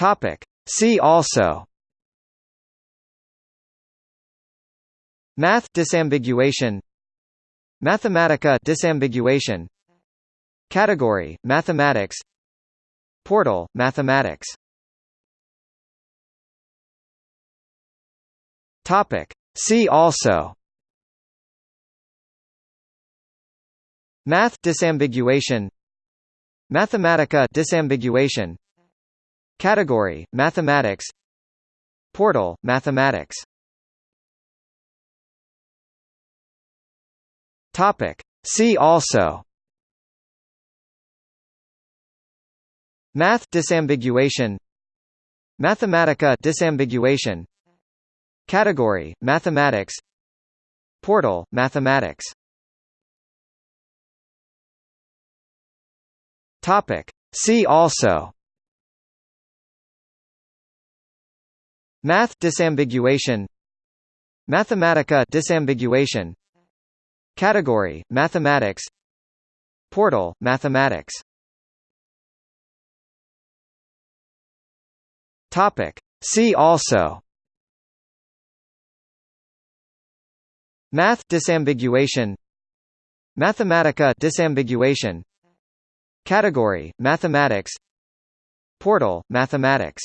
Topic. See also. Math disambiguation. Mathematica disambiguation. Category Mathematics. Portal Mathematics. Topic. See also. Math disambiguation. Mathematica disambiguation Category Mathematics. Portal Mathematics. Topic. See also. Math disambiguation. Mathematica disambiguation. Category Mathematics. Portal Mathematics. Topic. See also Math disambiguation. Mathematica disambiguation. Category Mathematics. Portal Mathematics. Topic. See also. Math disambiguation. Mathematica disambiguation. Category Mathematics. Portal Mathematics